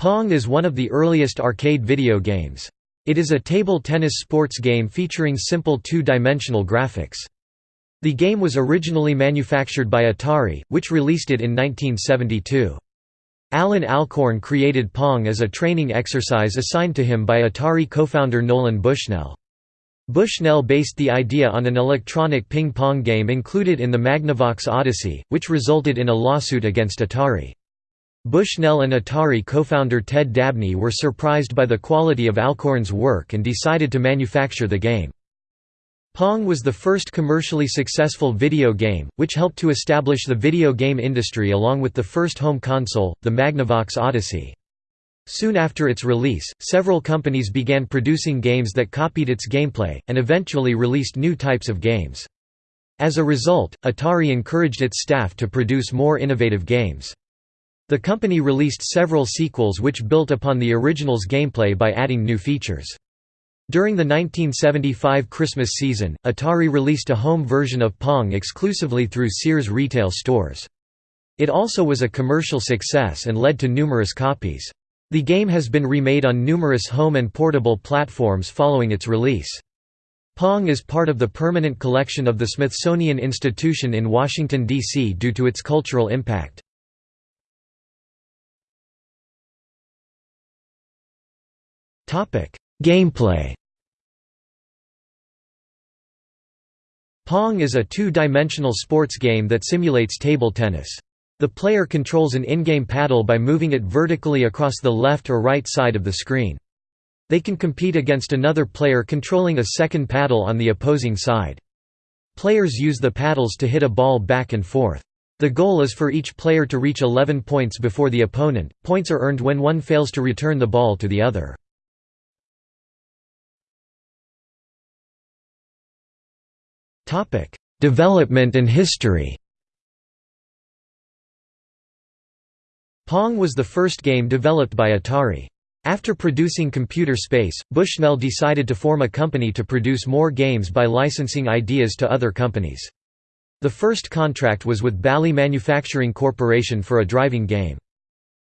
Pong is one of the earliest arcade video games. It is a table tennis sports game featuring simple two-dimensional graphics. The game was originally manufactured by Atari, which released it in 1972. Allan Alcorn created Pong as a training exercise assigned to him by Atari co-founder Nolan Bushnell. Bushnell based the idea on an electronic ping-pong game included in the Magnavox Odyssey, which resulted in a lawsuit against Atari. Bushnell and Atari co-founder Ted Dabney were surprised by the quality of Alcorn's work and decided to manufacture the game. Pong was the first commercially successful video game, which helped to establish the video game industry along with the first home console, the Magnavox Odyssey. Soon after its release, several companies began producing games that copied its gameplay, and eventually released new types of games. As a result, Atari encouraged its staff to produce more innovative games. The company released several sequels which built upon the original's gameplay by adding new features. During the 1975 Christmas season, Atari released a home version of Pong exclusively through Sears retail stores. It also was a commercial success and led to numerous copies. The game has been remade on numerous home and portable platforms following its release. Pong is part of the permanent collection of the Smithsonian Institution in Washington, D.C. due to its cultural impact. Gameplay Pong is a two-dimensional sports game that simulates table tennis. The player controls an in-game paddle by moving it vertically across the left or right side of the screen. They can compete against another player controlling a second paddle on the opposing side. Players use the paddles to hit a ball back and forth. The goal is for each player to reach 11 points before the opponent. Points are earned when one fails to return the ball to the other. Development and history Pong was the first game developed by Atari. After producing Computer Space, Bushnell decided to form a company to produce more games by licensing ideas to other companies. The first contract was with Bally Manufacturing Corporation for a driving game.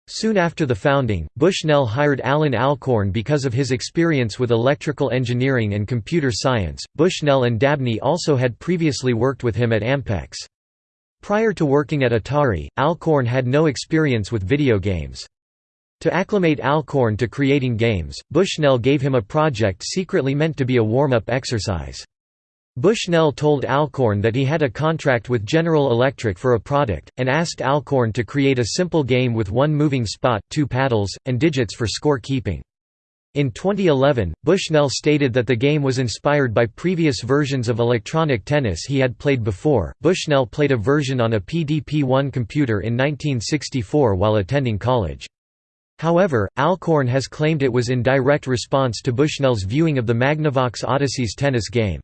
Soon after the founding, Bushnell hired Allan Alcorn because of his experience with electrical engineering and computer science. Bushnell and Dabney also had previously worked with him at Ampex. Prior to working at Atari, Alcorn had no experience with video games. To acclimate Alcorn to creating games, Bushnell gave him a project secretly meant to be a warm-up exercise. Bushnell told Alcorn that he had a contract with General Electric for a product, and asked Alcorn to create a simple game with one moving spot, two paddles, and digits for score keeping. In 2011, Bushnell stated that the game was inspired by previous versions of electronic tennis he had played before. Bushnell played a version on a PDP 1 computer in 1964 while attending college. However, Alcorn has claimed it was in direct response to Bushnell's viewing of the Magnavox Odyssey's tennis game.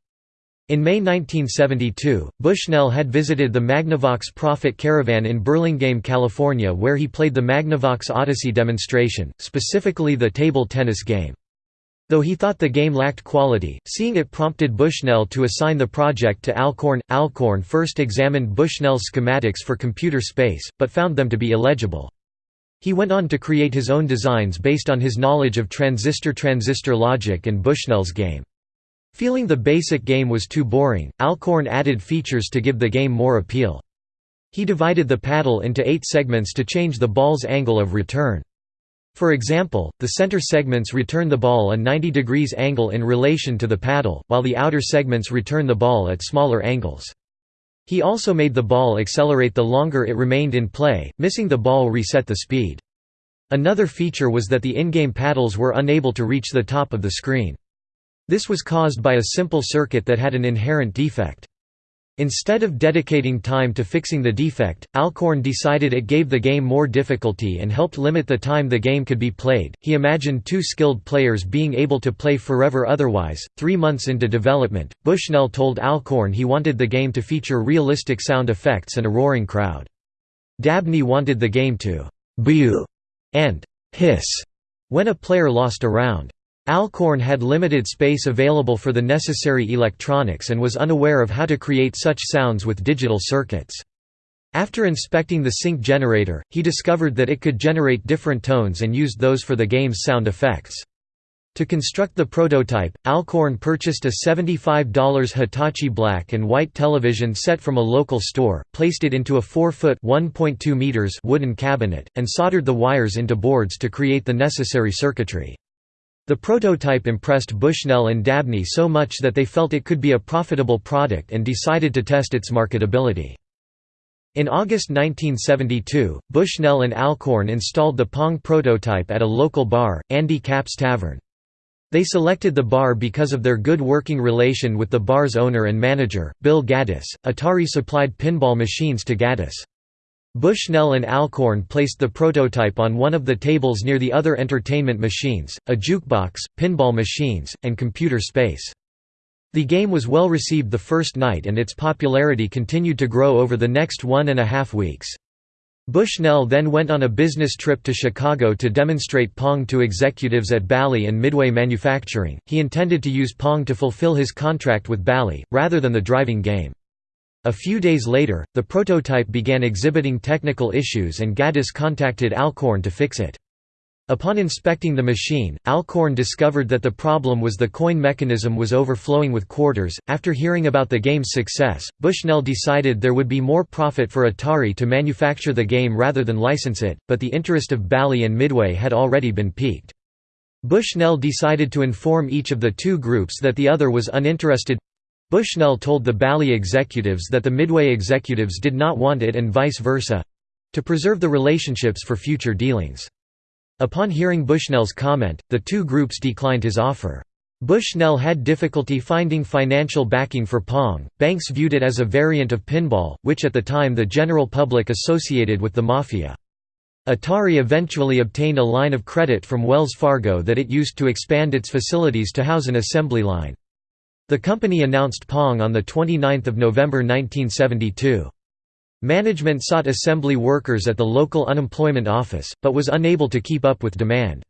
In May 1972, Bushnell had visited the Magnavox Profit Caravan in Burlingame, California where he played the Magnavox Odyssey demonstration, specifically the table tennis game. Though he thought the game lacked quality, seeing it prompted Bushnell to assign the project to Alcorn. Alcorn first examined Bushnell's schematics for computer space, but found them to be illegible. He went on to create his own designs based on his knowledge of transistor-transistor logic and Bushnell's game. Feeling the basic game was too boring, Alcorn added features to give the game more appeal. He divided the paddle into eight segments to change the ball's angle of return. For example, the center segments return the ball a 90 degrees angle in relation to the paddle, while the outer segments return the ball at smaller angles. He also made the ball accelerate the longer it remained in play, missing the ball reset the speed. Another feature was that the in-game paddles were unable to reach the top of the screen. This was caused by a simple circuit that had an inherent defect. Instead of dedicating time to fixing the defect, Alcorn decided it gave the game more difficulty and helped limit the time the game could be played. He imagined two skilled players being able to play forever otherwise. Three months into development, Bushnell told Alcorn he wanted the game to feature realistic sound effects and a roaring crowd. Dabney wanted the game to boo and hiss when a player lost a round. Alcorn had limited space available for the necessary electronics and was unaware of how to create such sounds with digital circuits. After inspecting the sync generator, he discovered that it could generate different tones and used those for the game's sound effects. To construct the prototype, Alcorn purchased a $75 Hitachi black and white television set from a local store, placed it into a 4-foot wooden cabinet, and soldered the wires into boards to create the necessary circuitry. The prototype impressed Bushnell and Dabney so much that they felt it could be a profitable product and decided to test its marketability. In August 1972, Bushnell and Alcorn installed the Pong prototype at a local bar, Andy Capp's Tavern. They selected the bar because of their good working relation with the bar's owner and manager, Bill Gaddis. Atari supplied pinball machines to Gaddis. Bushnell and Alcorn placed the prototype on one of the tables near the other entertainment machines, a jukebox, pinball machines, and computer space. The game was well received the first night and its popularity continued to grow over the next one and a half weeks. Bushnell then went on a business trip to Chicago to demonstrate Pong to executives at Bally and Midway Manufacturing. He intended to use Pong to fulfill his contract with Bally, rather than the driving game. A few days later, the prototype began exhibiting technical issues and Gaddis contacted Alcorn to fix it. Upon inspecting the machine, Alcorn discovered that the problem was the coin mechanism was overflowing with quarters. After hearing about the game's success, Bushnell decided there would be more profit for Atari to manufacture the game rather than license it, but the interest of Bally and Midway had already been piqued. Bushnell decided to inform each of the two groups that the other was uninterested. Bushnell told the Bally executives that the Midway executives did not want it and vice versa to preserve the relationships for future dealings. Upon hearing Bushnell's comment, the two groups declined his offer. Bushnell had difficulty finding financial backing for Pong. Banks viewed it as a variant of pinball, which at the time the general public associated with the Mafia. Atari eventually obtained a line of credit from Wells Fargo that it used to expand its facilities to house an assembly line. The company announced Pong on 29 November 1972. Management sought assembly workers at the local unemployment office, but was unable to keep up with demand.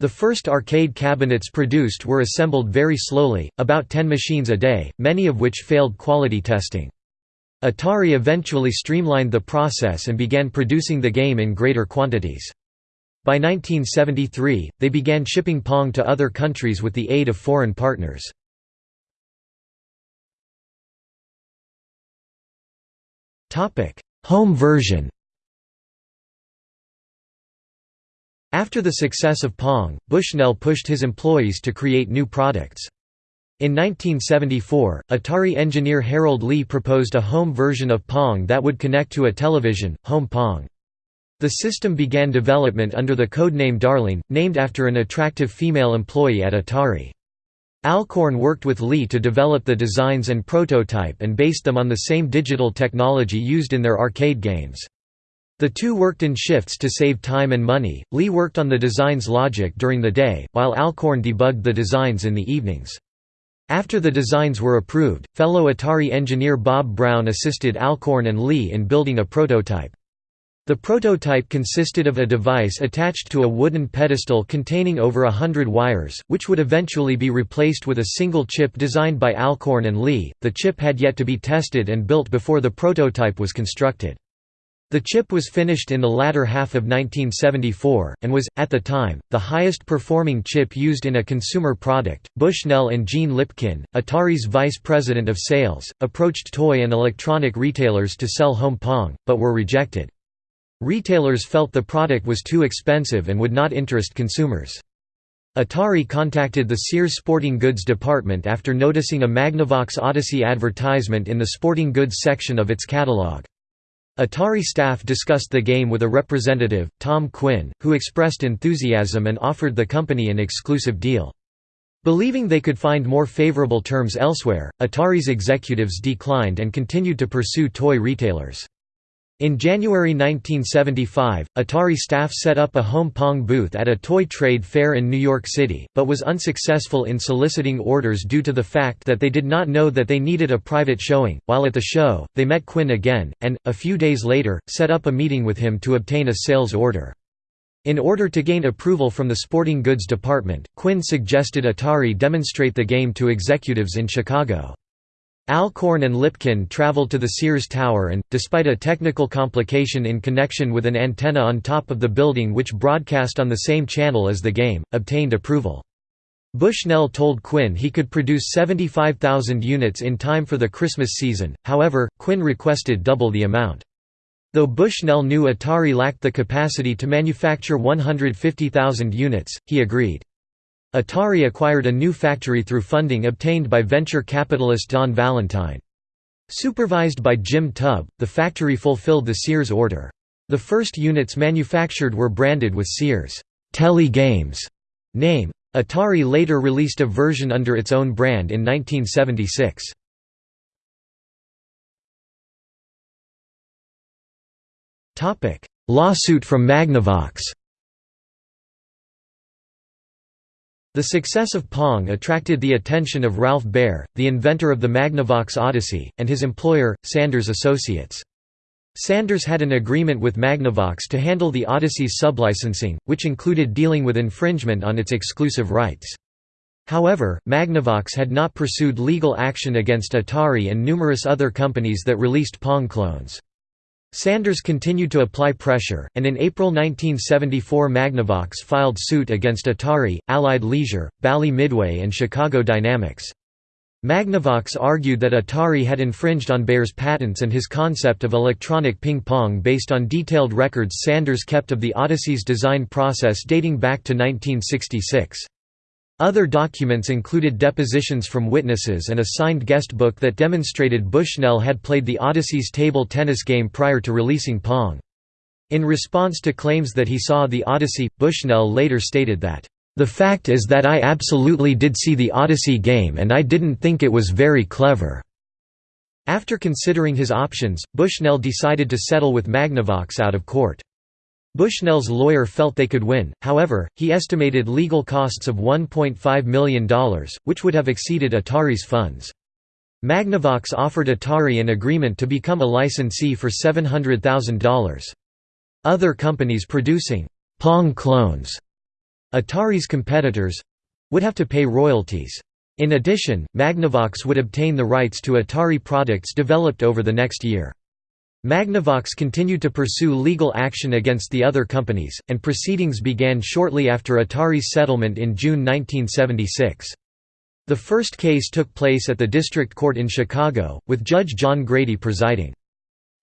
The first arcade cabinets produced were assembled very slowly, about 10 machines a day, many of which failed quality testing. Atari eventually streamlined the process and began producing the game in greater quantities. By 1973, they began shipping Pong to other countries with the aid of foreign partners. Home version After the success of Pong, Bushnell pushed his employees to create new products. In 1974, Atari engineer Harold Lee proposed a home version of Pong that would connect to a television, Home Pong. The system began development under the codename Darling, named after an attractive female employee at Atari. Alcorn worked with Lee to develop the designs and prototype and based them on the same digital technology used in their arcade games. The two worked in shifts to save time and money. Lee worked on the design's logic during the day, while Alcorn debugged the designs in the evenings. After the designs were approved, fellow Atari engineer Bob Brown assisted Alcorn and Lee in building a prototype. The prototype consisted of a device attached to a wooden pedestal containing over a hundred wires, which would eventually be replaced with a single chip designed by Alcorn and Lee. The chip had yet to be tested and built before the prototype was constructed. The chip was finished in the latter half of 1974, and was, at the time, the highest performing chip used in a consumer product. Bushnell and Gene Lipkin, Atari's vice president of sales, approached toy and electronic retailers to sell Home Pong, but were rejected. Retailers felt the product was too expensive and would not interest consumers. Atari contacted the Sears Sporting Goods department after noticing a Magnavox Odyssey advertisement in the sporting goods section of its catalog. Atari staff discussed the game with a representative, Tom Quinn, who expressed enthusiasm and offered the company an exclusive deal. Believing they could find more favorable terms elsewhere, Atari's executives declined and continued to pursue toy retailers. In January 1975, Atari staff set up a home Pong booth at a toy trade fair in New York City, but was unsuccessful in soliciting orders due to the fact that they did not know that they needed a private showing. While at the show, they met Quinn again, and, a few days later, set up a meeting with him to obtain a sales order. In order to gain approval from the sporting goods department, Quinn suggested Atari demonstrate the game to executives in Chicago. Alcorn and Lipkin traveled to the Sears Tower and, despite a technical complication in connection with an antenna on top of the building which broadcast on the same channel as the game, obtained approval. Bushnell told Quinn he could produce 75,000 units in time for the Christmas season, however, Quinn requested double the amount. Though Bushnell knew Atari lacked the capacity to manufacture 150,000 units, he agreed. Atari acquired a new factory through funding obtained by venture capitalist Don Valentine. Supervised by Jim Tubb, the factory fulfilled the Sears order. The first units manufactured were branded with Sears' Tele Games name. Atari later released a version under its own brand in 1976. Lawsuit from Magnavox The success of Pong attracted the attention of Ralph Baer, the inventor of the Magnavox Odyssey, and his employer, Sanders Associates. Sanders had an agreement with Magnavox to handle the Odyssey's sublicensing, which included dealing with infringement on its exclusive rights. However, Magnavox had not pursued legal action against Atari and numerous other companies that released Pong clones. Sanders continued to apply pressure, and in April 1974 Magnavox filed suit against Atari, Allied Leisure, Bally Midway and Chicago Dynamics. Magnavox argued that Atari had infringed on Baer's patents and his concept of electronic ping-pong based on detailed records Sanders kept of the Odyssey's design process dating back to 1966. Other documents included depositions from witnesses and a signed guestbook that demonstrated Bushnell had played the Odyssey's table tennis game prior to releasing Pong. In response to claims that he saw the Odyssey, Bushnell later stated that, "...the fact is that I absolutely did see the Odyssey game and I didn't think it was very clever." After considering his options, Bushnell decided to settle with Magnavox out of court. Bushnell's lawyer felt they could win, however, he estimated legal costs of $1.5 million, which would have exceeded Atari's funds. Magnavox offered Atari an agreement to become a licensee for $700,000. Other companies producing Pong clones, Atari's competitors—would have to pay royalties. In addition, Magnavox would obtain the rights to Atari products developed over the next year. Magnavox continued to pursue legal action against the other companies, and proceedings began shortly after Atari's settlement in June 1976. The first case took place at the District Court in Chicago, with Judge John Grady presiding.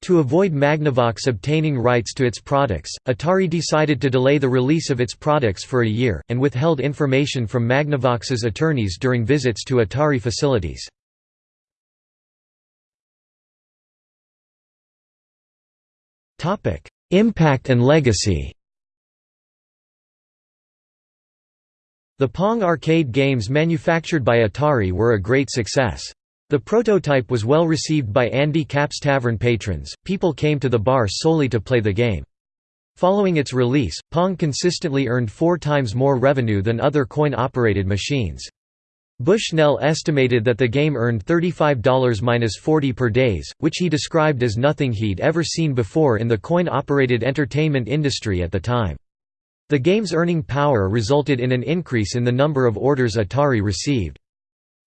To avoid Magnavox obtaining rights to its products, Atari decided to delay the release of its products for a year, and withheld information from Magnavox's attorneys during visits to Atari facilities. Impact and legacy The Pong arcade games manufactured by Atari were a great success. The prototype was well received by Andy Capp's Tavern patrons, people came to the bar solely to play the game. Following its release, Pong consistently earned four times more revenue than other coin-operated machines. Bushnell estimated that the game earned $35–40 per days, which he described as nothing he'd ever seen before in the coin-operated entertainment industry at the time. The game's earning power resulted in an increase in the number of orders Atari received.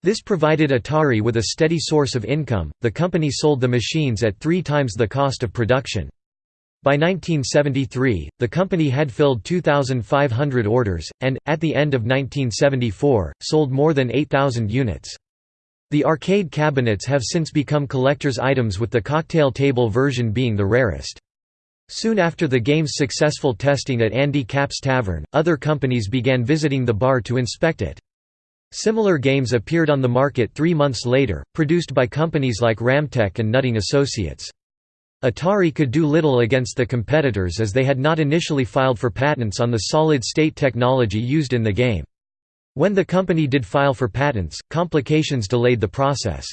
This provided Atari with a steady source of income. The company sold the machines at three times the cost of production. By 1973, the company had filled 2,500 orders, and, at the end of 1974, sold more than 8,000 units. The arcade cabinets have since become collector's items with the cocktail table version being the rarest. Soon after the game's successful testing at Andy Capp's Tavern, other companies began visiting the bar to inspect it. Similar games appeared on the market three months later, produced by companies like Ramtek and Nutting Associates. Atari could do little against the competitors as they had not initially filed for patents on the solid-state technology used in the game. When the company did file for patents, complications delayed the process.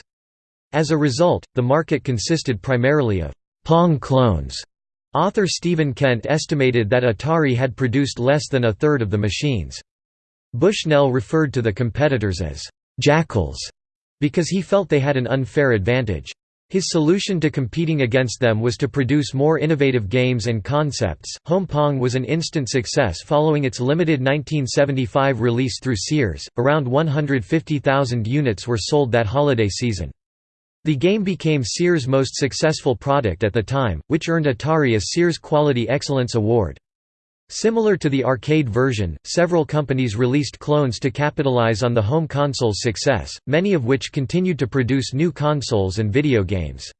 As a result, the market consisted primarily of Pong clones. Author Stephen Kent estimated that Atari had produced less than a third of the machines. Bushnell referred to the competitors as jackals because he felt they had an unfair advantage. His solution to competing against them was to produce more innovative games and concepts. Home Pong was an instant success following its limited 1975 release through Sears. Around 150,000 units were sold that holiday season. The game became Sears' most successful product at the time, which earned Atari a Sears Quality Excellence Award. Similar to the arcade version, several companies released clones to capitalize on the home console's success, many of which continued to produce new consoles and video games.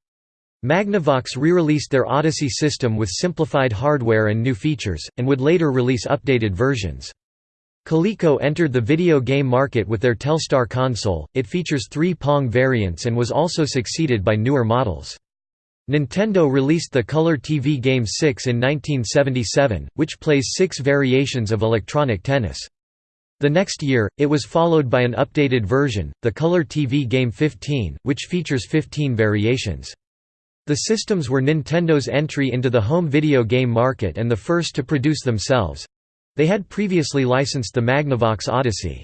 Magnavox re-released their Odyssey system with simplified hardware and new features, and would later release updated versions. Coleco entered the video game market with their Telstar console, it features three Pong variants and was also succeeded by newer models. Nintendo released the Color TV Game 6 in 1977, which plays six variations of electronic tennis. The next year, it was followed by an updated version, the Color TV Game 15, which features 15 variations. The systems were Nintendo's entry into the home video game market and the first to produce themselves. They had previously licensed the Magnavox Odyssey.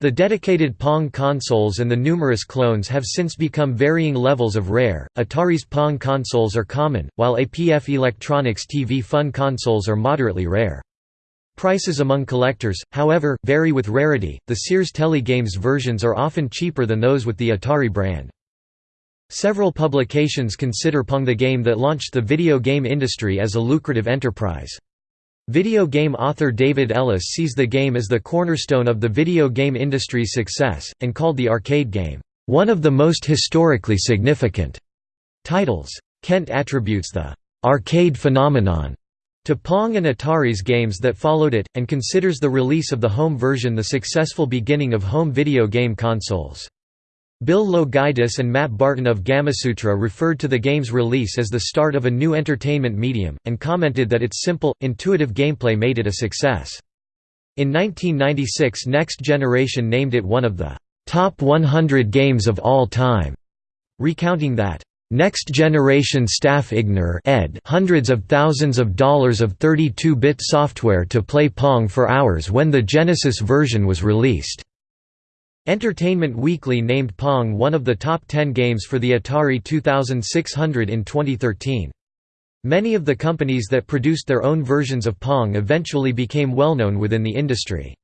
The dedicated Pong consoles and the numerous clones have since become varying levels of rare. Atari's Pong consoles are common, while APF Electronics TV Fun consoles are moderately rare. Prices among collectors, however, vary with rarity. The Sears Telegames versions are often cheaper than those with the Atari brand. Several publications consider Pong the game that launched the video game industry as a lucrative enterprise. Video game author David Ellis sees the game as the cornerstone of the video game industry's success, and called the arcade game, "...one of the most historically significant." titles. Kent attributes the "...arcade phenomenon." to Pong and Atari's games that followed it, and considers the release of the home version the successful beginning of home video game consoles. Bill Loguidice and Matt Barton of Gamasutra referred to the game's release as the start of a new entertainment medium, and commented that its simple, intuitive gameplay made it a success. In 1996 Next Generation named it one of the top 100 games of all time, recounting that Next Generation staff ignore ed hundreds of thousands of dollars of 32-bit software to play Pong for hours when the Genesis version was released. Entertainment Weekly named Pong one of the top 10 games for the Atari 2600 in 2013. Many of the companies that produced their own versions of Pong eventually became well-known within the industry.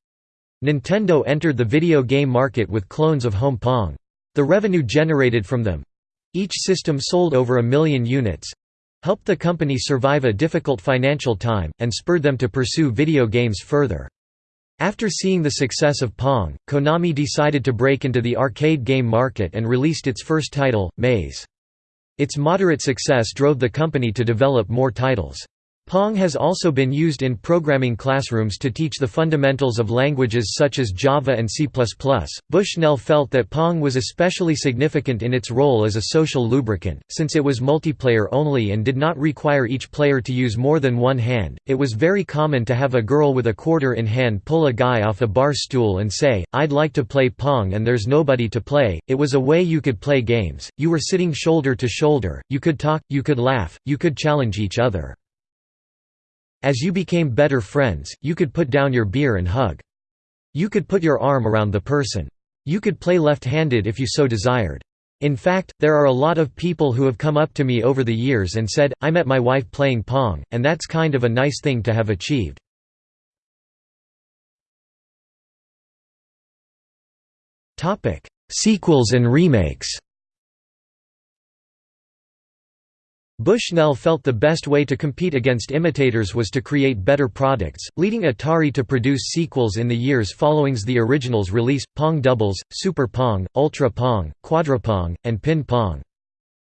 Nintendo entered the video game market with clones of Home Pong. The revenue generated from them—each system sold over a million units—helped the company survive a difficult financial time, and spurred them to pursue video games further. After seeing the success of Pong, Konami decided to break into the arcade game market and released its first title, Maze. Its moderate success drove the company to develop more titles. Pong has also been used in programming classrooms to teach the fundamentals of languages such as Java and C++. Bushnell felt that Pong was especially significant in its role as a social lubricant, since it was multiplayer only and did not require each player to use more than one hand. It was very common to have a girl with a quarter in hand pull a guy off a bar stool and say, I'd like to play Pong and there's nobody to play. It was a way you could play games, you were sitting shoulder to shoulder, you could talk, you could laugh, you could challenge each other. As you became better friends, you could put down your beer and hug. You could put your arm around the person. You could play left-handed if you so desired. In fact, there are a lot of people who have come up to me over the years and said, I met my wife playing Pong, and that's kind of a nice thing to have achieved. Sequels and remakes Bushnell felt the best way to compete against imitators was to create better products, leading Atari to produce sequels in the years following the original's release, Pong Doubles, Super Pong, Ultra Pong, Quadra Pong, and Pin Pong.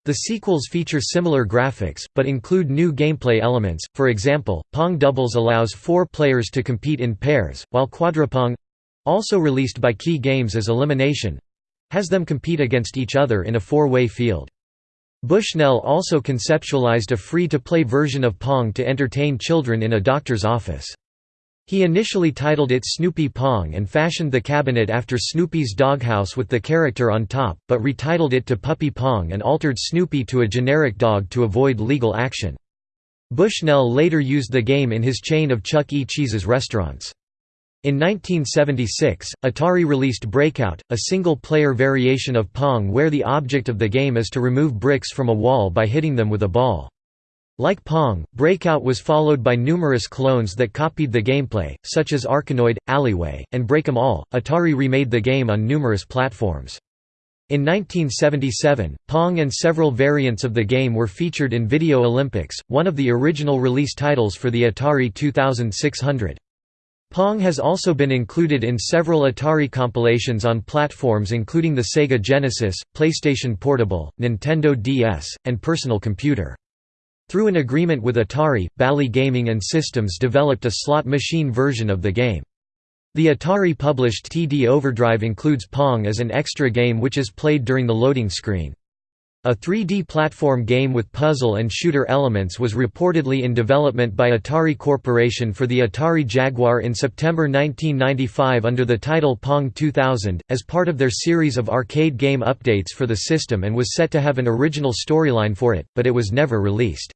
The sequels feature similar graphics, but include new gameplay elements, for example, Pong Doubles allows four players to compete in pairs, while Quadrapong—also released by Key Games as Elimination—has them compete against each other in a four-way field. Bushnell also conceptualized a free-to-play version of Pong to entertain children in a doctor's office. He initially titled it Snoopy Pong and fashioned the cabinet after Snoopy's doghouse with the character on top, but retitled it to Puppy Pong and altered Snoopy to a generic dog to avoid legal action. Bushnell later used the game in his chain of Chuck E. Cheese's restaurants. In 1976, Atari released Breakout, a single-player variation of Pong where the object of the game is to remove bricks from a wall by hitting them with a ball. Like Pong, Breakout was followed by numerous clones that copied the gameplay, such as Arkanoid, Alleyway, and Break 'em All. Atari remade the game on numerous platforms. In 1977, Pong and several variants of the game were featured in Video Olympics, one of the original release titles for the Atari 2600. Pong has also been included in several Atari compilations on platforms including the Sega Genesis, PlayStation Portable, Nintendo DS, and personal computer. Through an agreement with Atari, Bally Gaming and Systems developed a slot machine version of the game. The Atari-published TD Overdrive includes Pong as an extra game which is played during the loading screen. A 3D platform game with puzzle and shooter elements was reportedly in development by Atari Corporation for the Atari Jaguar in September 1995 under the title Pong 2000, as part of their series of arcade game updates for the system and was set to have an original storyline for it, but it was never released.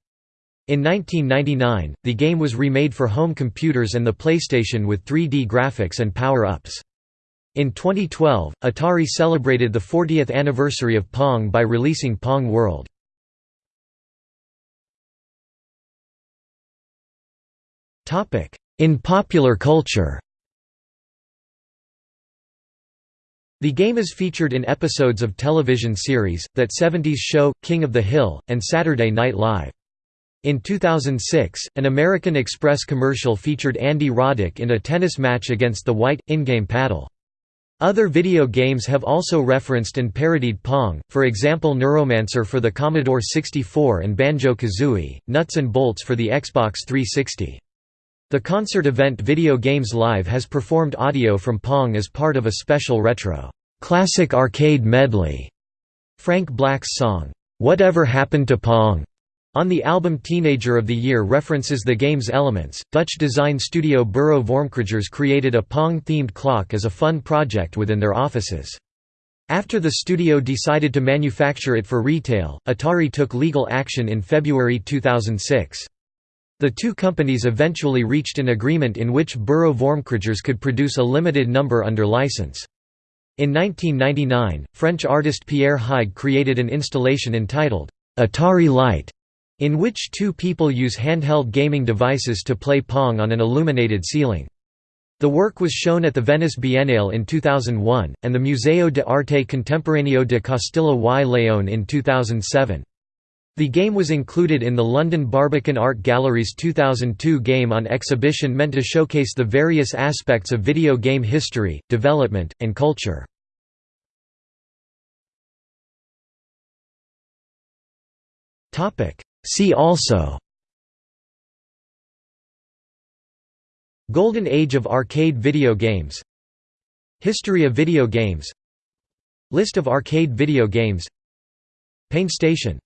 In 1999, the game was remade for home computers and the PlayStation with 3D graphics and power-ups. In 2012, Atari celebrated the 40th anniversary of Pong by releasing Pong World. In popular culture The game is featured in episodes of television series, That 70s Show, King of the Hill, and Saturday Night Live. In 2006, an American Express commercial featured Andy Roddick in a tennis match against the white, in-game paddle. Other video games have also referenced and parodied Pong, for example Neuromancer for the Commodore 64 and Banjo-Kazooie, Nuts and Bolts for the Xbox 360. The concert event Video Games Live has performed audio from Pong as part of a special retro, "'Classic Arcade Medley' Frank Black's song, "'Whatever Happened to Pong' On the album Teenager of the Year references the game's elements. Dutch design studio Bureau Vormkragers created a Pong-themed clock as a fun project within their offices. After the studio decided to manufacture it for retail, Atari took legal action in February 2006. The two companies eventually reached an agreement in which Bureau Vormkragers could produce a limited number under license. In 1999, French artist Pierre Huyghe created an installation entitled, Atari Light, in which two people use handheld gaming devices to play Pong on an illuminated ceiling. The work was shown at the Venice Biennale in 2001, and the Museo de Arte Contemporaneo de Castilla y León in 2007. The game was included in the London Barbican Art Gallery's 2002 game on exhibition meant to showcase the various aspects of video game history, development, and culture. See also Golden Age of arcade video games History of video games List of arcade video games PainStation